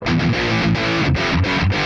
Música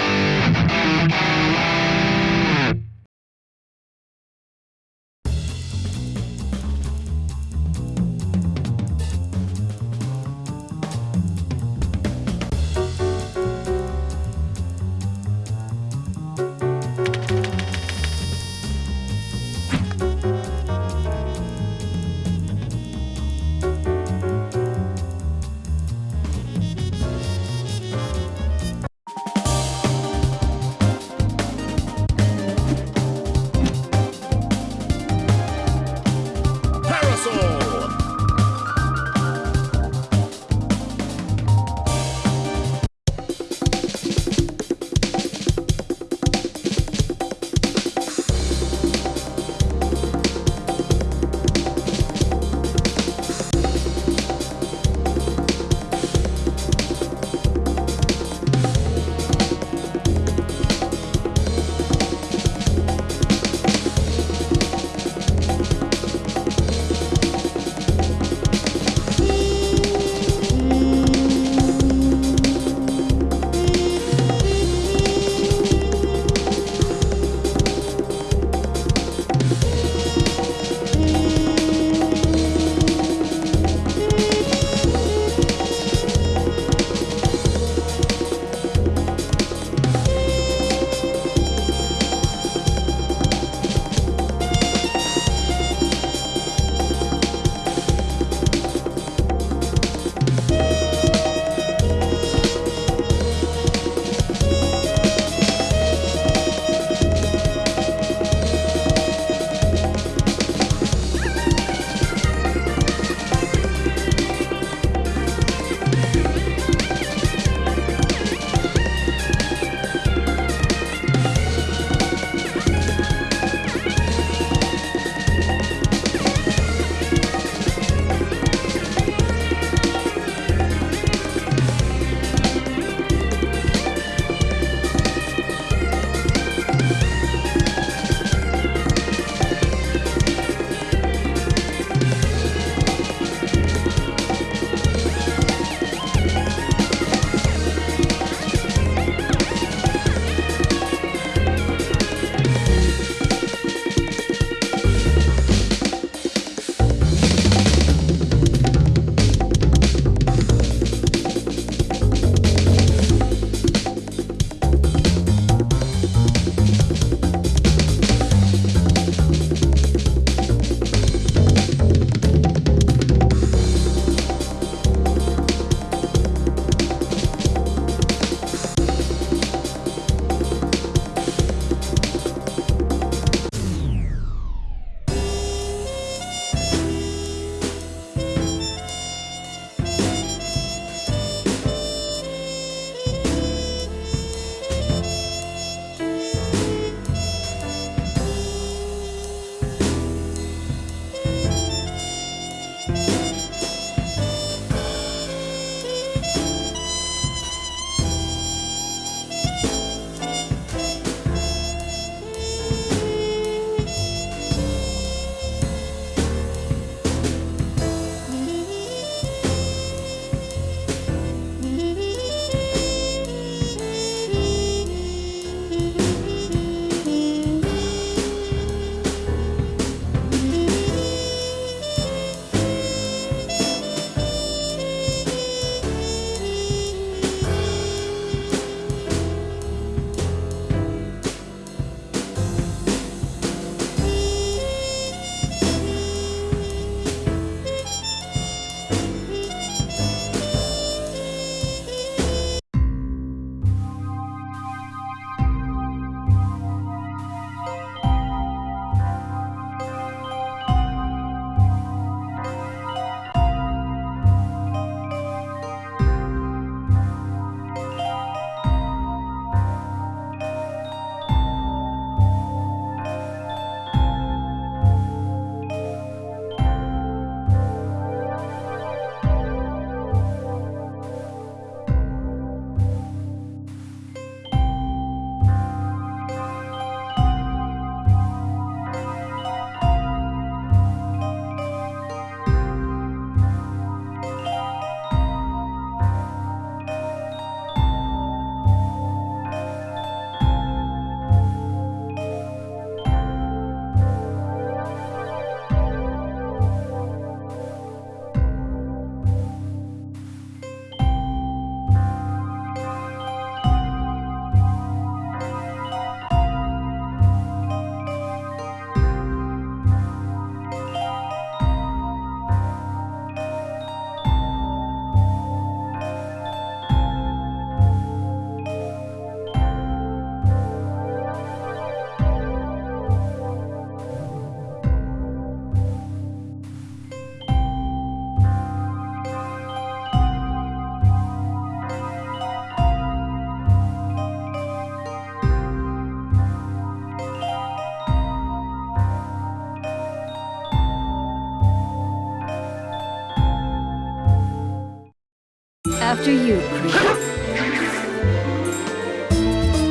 After you, Creed.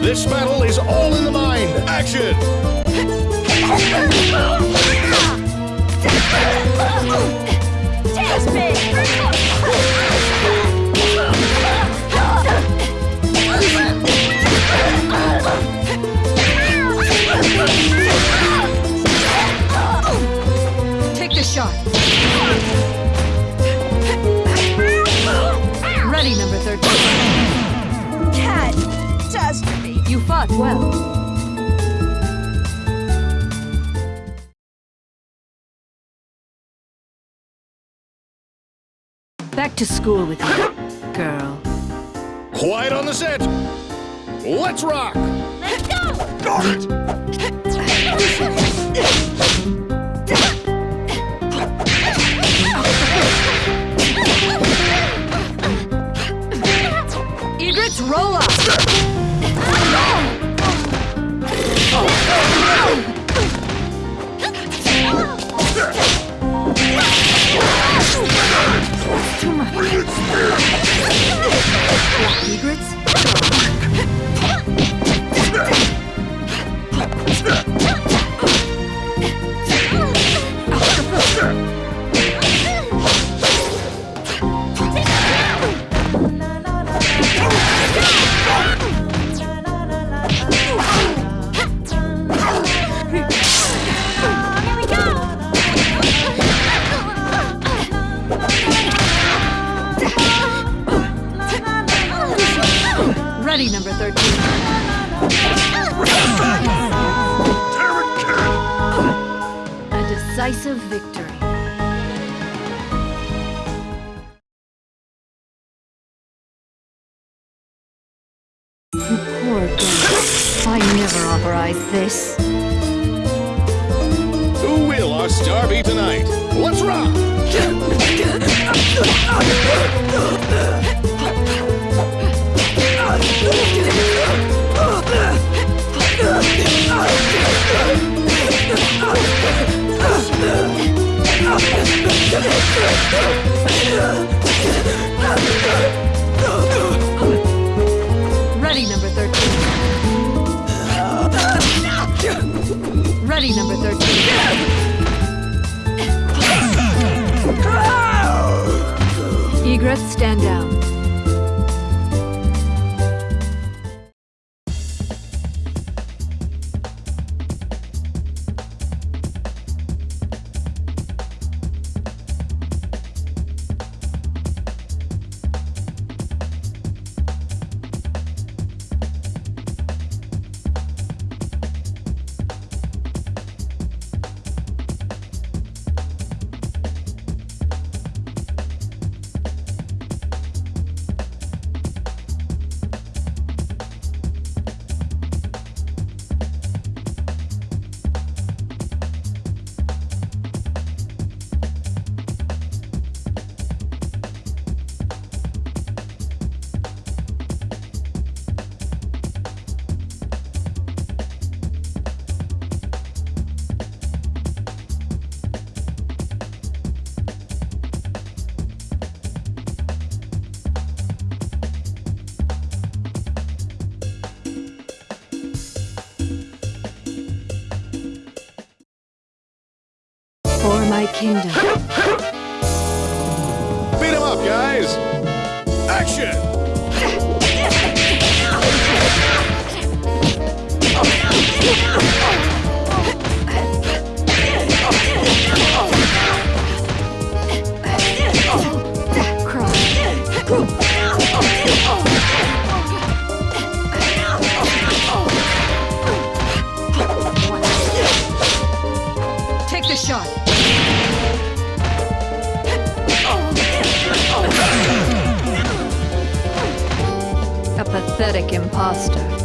This battle is all in the mind. Action! Take the shot. Well. Back to school with you, girl. Quiet on the set. Let's rock! Let's go! Darn it! poor. I never authorized this. Who will our star be tonight? Let's rock! Ready, number 13. Egrets, stand down. Kingdom. Beat him up, guys! Action! Take the shot. Pathetic imposter.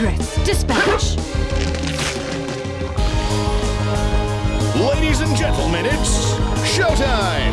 Dispatch. Ladies and gentlemen, it's showtime!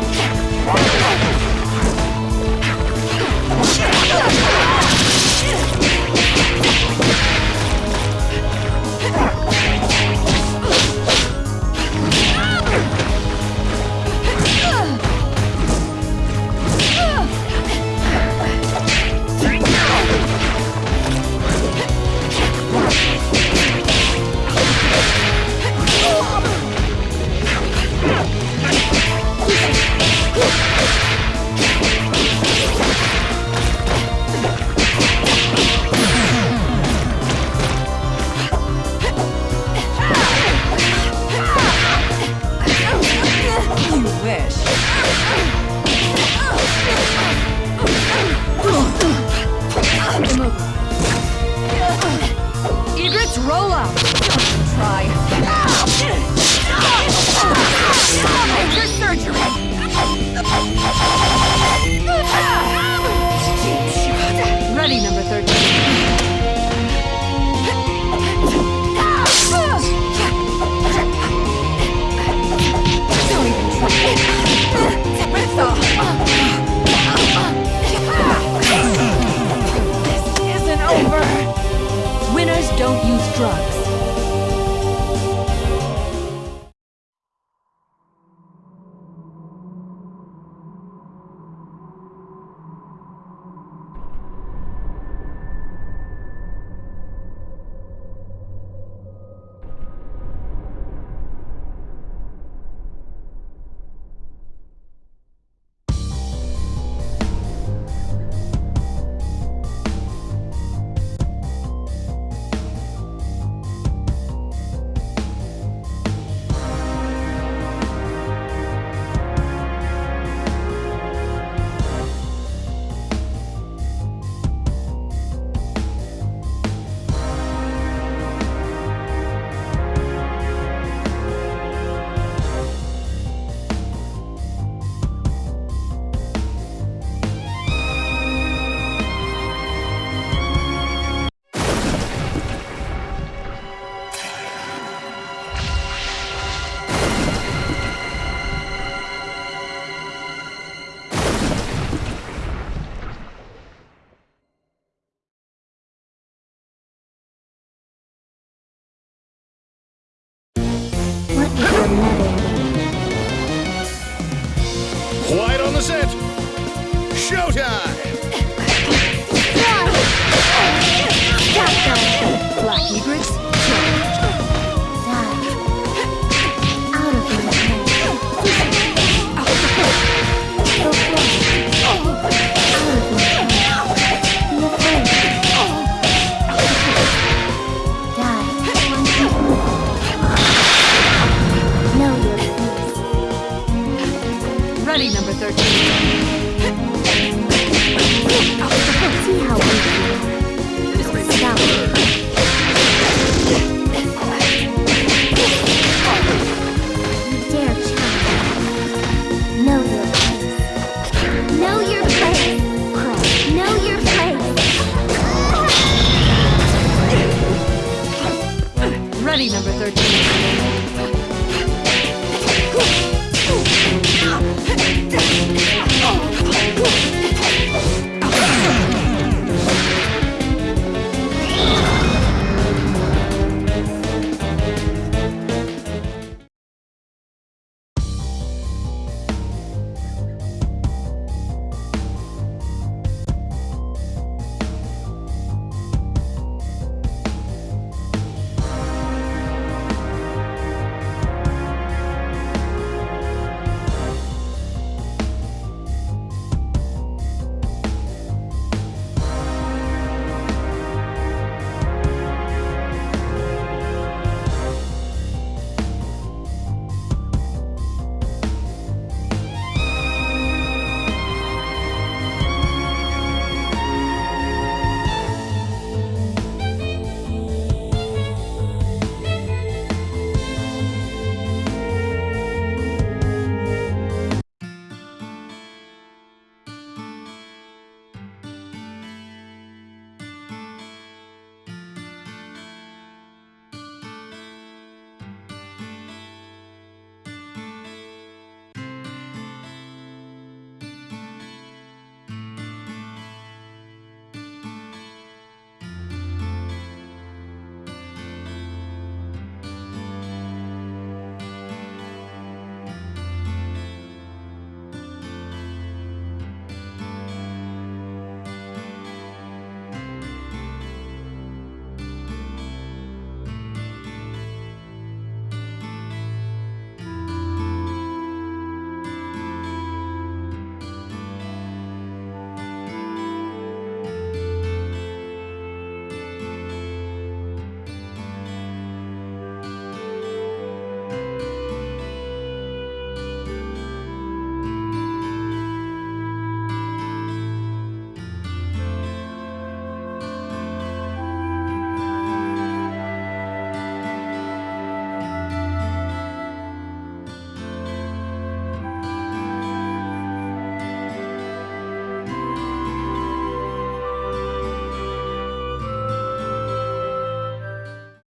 That's it.